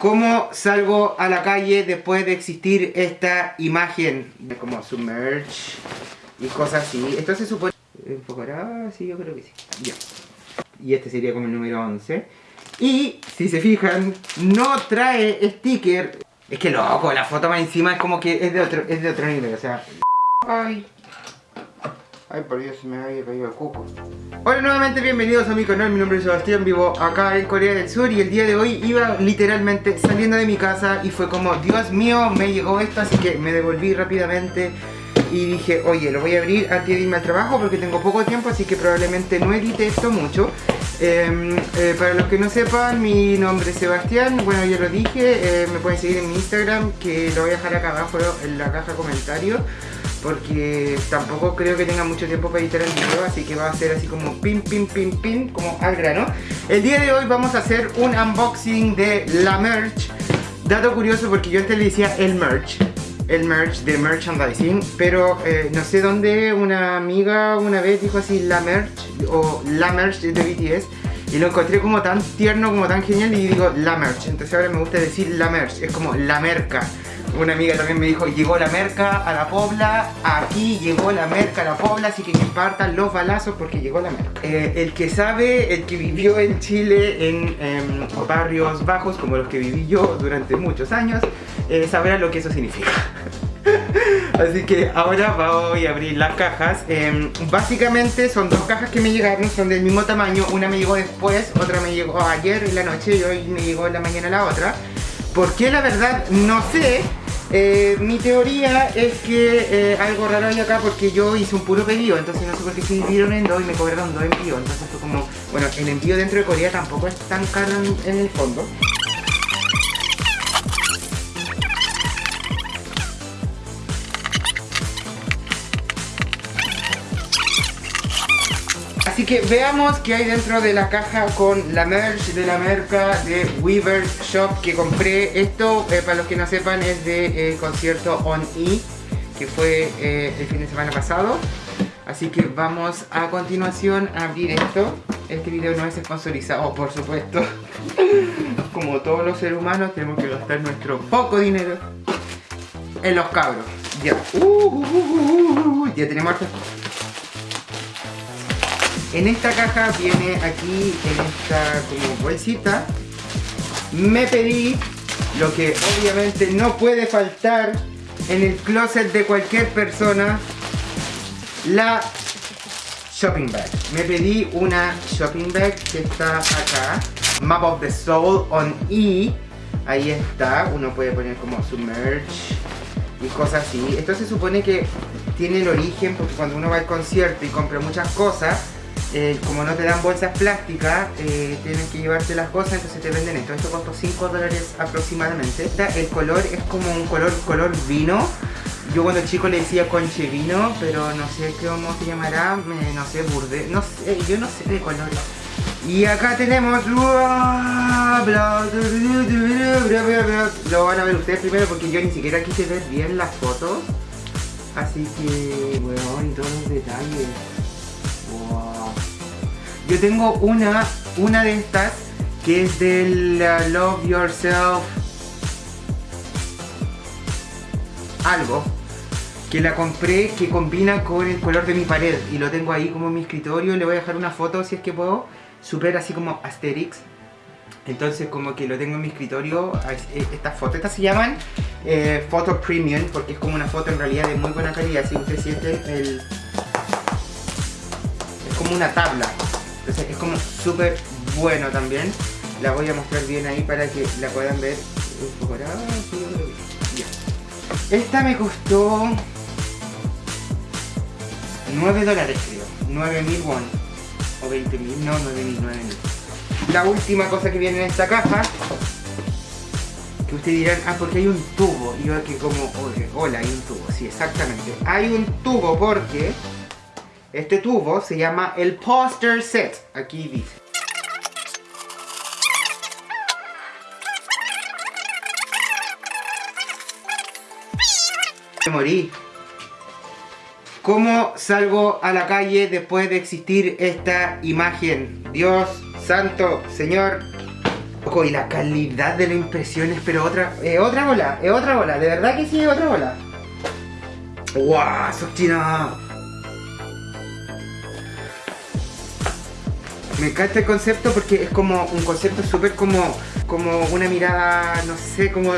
¿Cómo salgo a la calle después de existir esta imagen? Como submerge y cosas así. Esto se supone... ¿Enfocará? Sí, yo creo que sí. Ya. Y este sería como el número 11. Y, si se fijan, no trae sticker. Es que loco, la foto más encima es como que es de otro, es de otro nivel, o sea... Ay, Ay, por Dios, se me había caído el coco. Hola nuevamente, bienvenidos a mi canal, mi nombre es Sebastián, vivo acá en Corea del Sur y el día de hoy iba literalmente saliendo de mi casa y fue como, Dios mío, me llegó esto, así que me devolví rápidamente y dije, oye, lo voy a abrir antes de irme al trabajo porque tengo poco tiempo, así que probablemente no edite esto mucho. Em, eh, para los que no sepan, mi nombre es Sebastián, bueno ya lo dije, eh, me pueden seguir en mi Instagram, que lo voy a dejar acá abajo en la caja de comentarios porque tampoco creo que tenga mucho tiempo para editar el video, así que va a ser así como pin, pin, pin, pin, como al grano. El día de hoy vamos a hacer un unboxing de la merch. Dato curioso porque yo antes le decía el merch, el merch de merchandising, pero eh, no sé dónde una amiga una vez dijo así la merch o la merch de BTS y lo encontré como tan tierno, como tan genial y digo la merch, entonces ahora me gusta decir la merch, es como la merca. Una amiga también me dijo, llegó la merca a la pobla, aquí llegó la merca a la pobla, así que que partan los balazos porque llegó la merca. Eh, el que sabe, el que vivió en Chile en barrios bajos como los que viví yo durante muchos años, eh, sabrá lo que eso significa. Así que ahora voy a abrir las cajas em, Básicamente son dos cajas que me llegaron, son del mismo tamaño Una me llegó después, otra me llegó ayer en la noche Y hoy me llegó en la mañana la otra ¿Por qué? La verdad no sé eh, mi teoría es que eh, algo raro hay acá porque yo hice un puro pedido, entonces no sé por qué se dividieron en dos y me cobraron dos envíos. Entonces fue como, bueno, el envío dentro de Corea tampoco es tan caro en el fondo. Así que veamos qué hay dentro de la caja con la merch de la merca de Weaver Shop que compré. Esto, eh, para los que no sepan, es de eh, concierto On E, que fue eh, el fin de semana pasado. Así que vamos a continuación a abrir esto. Este video no es sponsorizado, por supuesto. Como todos los seres humanos, tenemos que gastar nuestro poco dinero en los cabros. Ya. Uh, uh, uh, ya tenemos en esta caja viene aquí, en esta como bolsita, me pedí lo que obviamente no puede faltar en el closet de cualquier persona, la shopping bag. Me pedí una shopping bag que está acá, Map of the Soul on E. Ahí está, uno puede poner como su merch y cosas así. Esto se supone que tiene el origen porque cuando uno va al concierto y compra muchas cosas, eh, como no te dan bolsas plásticas, eh, tienes que llevarte las cosas, entonces te venden esto. Esto costó 5 dólares aproximadamente. el color es como un color, color vino. Yo cuando chico le decía conche vino, pero no sé cómo se llamará, no sé, burde, no sé, yo no sé de colores. Y acá tenemos... Lo van a ver ustedes primero porque yo ni siquiera quise ver bien las fotos. Así que, y todos los detalles. Yo tengo una, una de estas que es del uh, Love Yourself algo que la compré que combina con el color de mi pared y lo tengo ahí como en mi escritorio. Le voy a dejar una foto si es que puedo super así como Asterix. Entonces como que lo tengo en mi escritorio eh, estas fotos, estas se llaman eh, Premium porque es como una foto en realidad de muy buena calidad. Si usted siente el es como una tabla es como súper bueno también. La voy a mostrar bien ahí para que la puedan ver. Esta me costó 9 dólares creo. 9 mil won. O 20 mil. No, 9 mil, 9 mil. La última cosa que viene en esta caja que ustedes dirán, ah, porque hay un tubo. Y yo aquí como, hola, hay un tubo. Sí, exactamente. Hay un tubo porque este tubo se llama el poster set. Aquí dice. Me morí. ¿Cómo salgo a la calle después de existir esta imagen? Dios, santo, Señor. loco, y la calidad de las impresiones, pero otra, es otra bola, es otra bola, de verdad que sí es otra bola. ¡Wow! Me encanta el concepto porque es como un concepto súper como, como una mirada, no sé, cómo,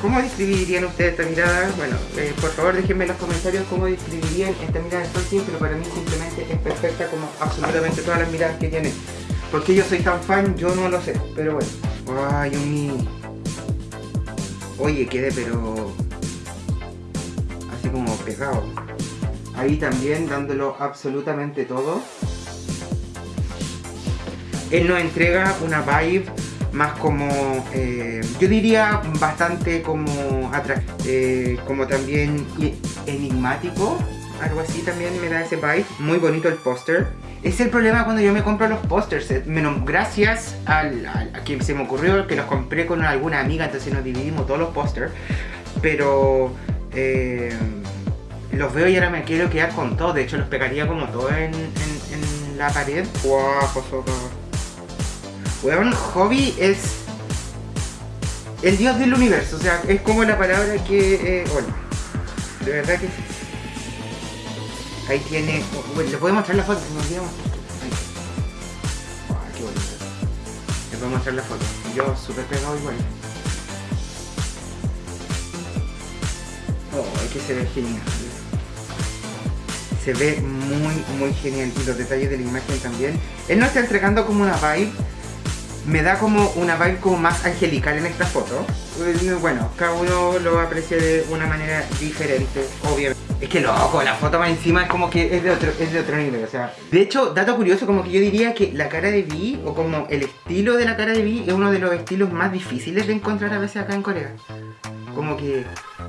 ¿cómo describirían ustedes esta mirada? Bueno, eh, por favor déjenme en los comentarios cómo describirían esta mirada de Tolkien, pero para mí simplemente es perfecta como absolutamente todas las miradas que tiene. ¿Por qué yo soy tan fan? Yo no lo sé, pero bueno. Ay, un Oye, quedé pero... Así como pegado. Ahí también dándolo absolutamente todo él nos entrega una vibe más como, eh, yo diría bastante como, eh, como también enigmático, algo así también me da ese vibe, muy bonito el póster. Es el problema cuando yo me compro los pósters, eh, menos gracias a quien se me ocurrió que los compré con alguna amiga, entonces nos dividimos todos los pósters, pero los veo y ahora me quiero quedar con todo, de hecho los pegaría como todo en, la pared. Wow, Weón, Hobby es el dios del universo, o sea, es como la palabra que... Eh, bueno, de verdad que Ahí tiene... Bueno, les voy a mostrar la foto, si me olvidamos. Oh, qué bonito. Les voy a mostrar la foto. Yo súper pegado igual. Oh, es que se ve genial. Se ve muy, muy genial. Y los detalles de la imagen también. Él nos está entregando como una vibe me da como una vibe como más angelical en esta foto. Eh, bueno, cada uno lo aprecia de una manera diferente, obviamente. Es que loco, la foto más encima es como que es de otro, es de otro nivel, o sea. De hecho, dato curioso, como que yo diría que la cara de Vi, o como el estilo de la cara de Vi, es uno de los estilos más difíciles de encontrar a veces acá en Corea. Como que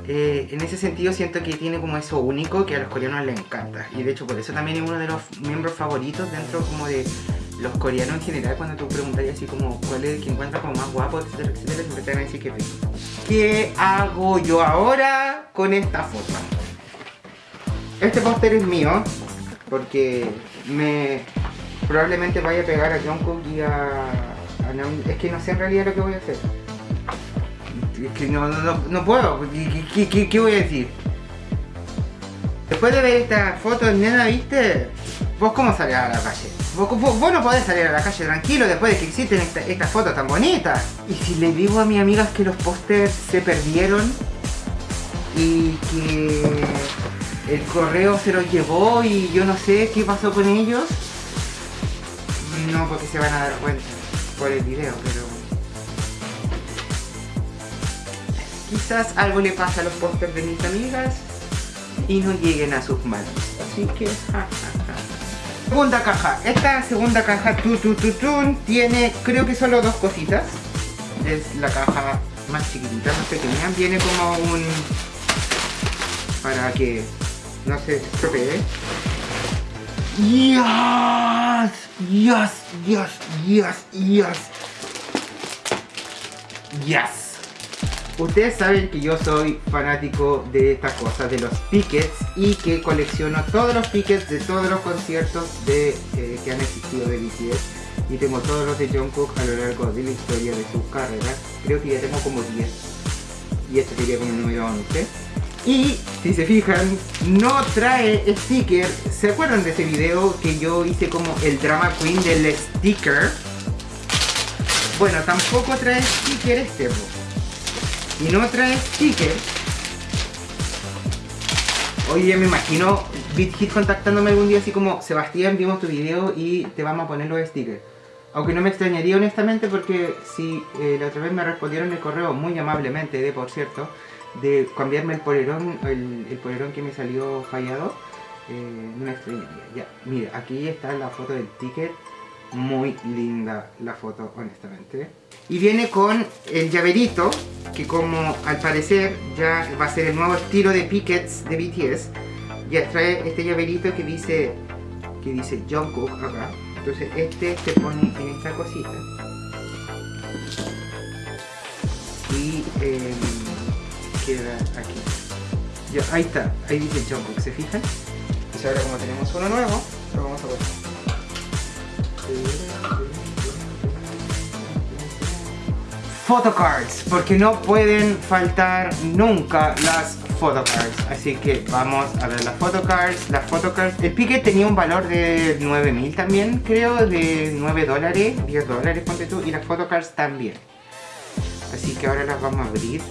eh, en ese sentido siento que tiene como eso único que a los coreanos les encanta. Y de hecho por eso también es uno de los miembros favoritos dentro como de los coreanos en general, cuando tú preguntas así como cuál es el que encuentra como más guapo, etcétera, etcétera, siempre te van a decir que ¿Qué hago yo ahora con esta foto? Este póster es mío, porque me probablemente vaya a pegar a Jungkook y a, Es que no sé en realidad lo que voy a hacer. Es que no, no, no puedo, ¿Qué, qué, qué voy a decir? Después de ver esta foto, nena, ¿viste? ¿Vos cómo salís a la calle? Vos, no podés salir a la calle tranquilo después de que existen estas fotos tan bonitas. Y si le digo a mis amigas que los pósters se perdieron y que el correo se los llevó y yo no sé qué pasó con ellos, no porque se van a dar cuenta por el video, pero... Quizás algo le pasa a los pósters de mis amigas y no lleguen a sus manos. Así que... Segunda caja. Esta segunda caja tu, tu, tu, tiene creo que solo dos cositas. Es la caja más chiquitita, más pequeña. Viene como un... para que no se estropee. Yes, yes, yes, yes, yes. Yes. Ustedes saben que yo soy fanático de estas cosas, de los tickets y que colecciono todos los tickets de todos los conciertos de, eh, que han existido de BTS y tengo todos los de Jungkook a lo largo de la historia de su carrera. Creo que ya tengo como 10 y este sería como el número 11. Y si se fijan, no trae sticker. ¿Se acuerdan de ese video que yo hice como el drama queen del sticker? Bueno, tampoco trae sticker este y no trae sticker Oye, me imagino BitHit contactándome algún día así como Sebastián, vimos tu video y te vamos a poner los stickers aunque no me extrañaría honestamente porque si eh, la otra vez me respondieron el correo muy amablemente, de por cierto, de cambiarme el polerón, el, el polerón que me salió fallado, eh, no me extrañaría. Ya, mira, aquí está la foto del ticket muy linda la foto, honestamente. Y viene con el llaverito, que como al parecer ya va a ser el nuevo estilo de pickets de BTS. Ya trae este llaverito que dice, que dice Jungkook acá. Entonces este se pone en esta cosita. Y em, queda aquí. Ya, ahí está, ahí dice Jungkook, ¿se fijan? Entonces ahora como tenemos uno nuevo, lo vamos a poner. Photocards, porque no pueden faltar nunca las photocards. Así que vamos a ver las photocards. Las photocards, el pique tenía un valor de 9000 también, creo, de 9 dólares, 10 dólares, ponte tú, y las photocards también. Así que ahora las vamos a abrir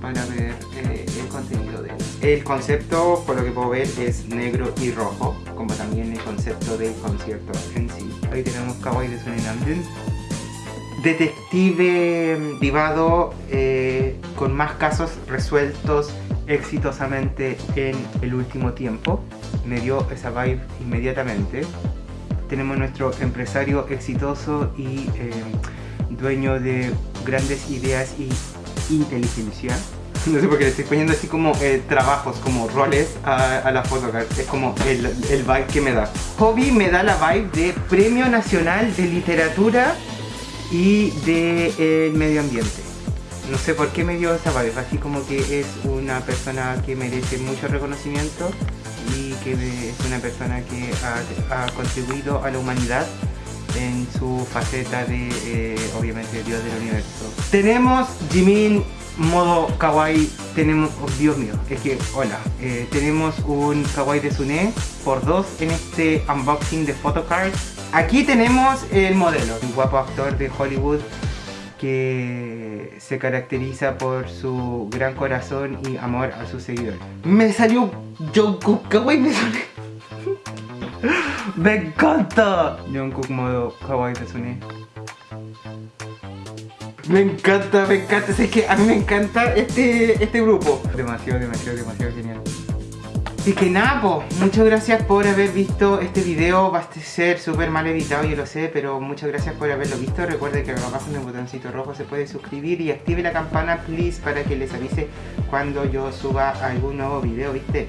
para ver eh, el contenido de ellas. El concepto, por lo que puedo ver, es negro y rojo, como también el concepto del concierto en sí. Ahí tenemos Kawaii de Sunny Namjoon detective privado eh, con más casos resueltos exitosamente en el último tiempo. Me dio esa vibe inmediatamente. Tenemos nuestro empresario exitoso y eh, dueño de grandes ideas y inteligencia. No sé por qué le estoy poniendo así como eh, trabajos, como roles a, la photocard. Es como el, el vibe que me da. Hobby me da la vibe de Premio Nacional de Literatura y del de, medio ambiente. No sé por qué me dio esa vibe, así como que es una persona que merece mucho reconocimiento y que es una persona que ha, contribuido a la humanidad en su faceta de, eh, obviamente, Dios del Universo. Tenemos Jimin modo kawaii, tenemos, oh, Dios mío, es que, hola, eh, tenemos un kawaii de Sune por dos en este unboxing de photocards Aquí tenemos el modelo, un guapo actor de Hollywood que se caracteriza por su gran corazón y amor a sus seguidores. Me salió Jungkook Kawaii, me salió... ¡Me encanta! Jungkook modo Kawaii Sune. Me encanta, me encanta, es que a mí me encanta este, este grupo. Demasiado, demasiado, demasiado genial. Así que nada, pues, muchas gracias por haber visto este video, va a ser súper mal editado, yo lo sé, pero muchas gracias por haberlo visto. Recuerden que abajo en el botoncito rojo se puede suscribir y active la campana, please, para que les avise cuando yo suba algún nuevo video, ¿viste?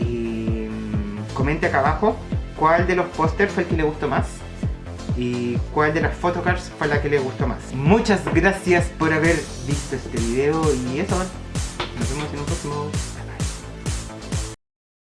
Y mm, comente acá abajo cuál de los pósters fue el que le gustó más y cuál de las photocards fue la que le gustó más. Muchas gracias por haber visto este video y eso, nos vemos en un próximo.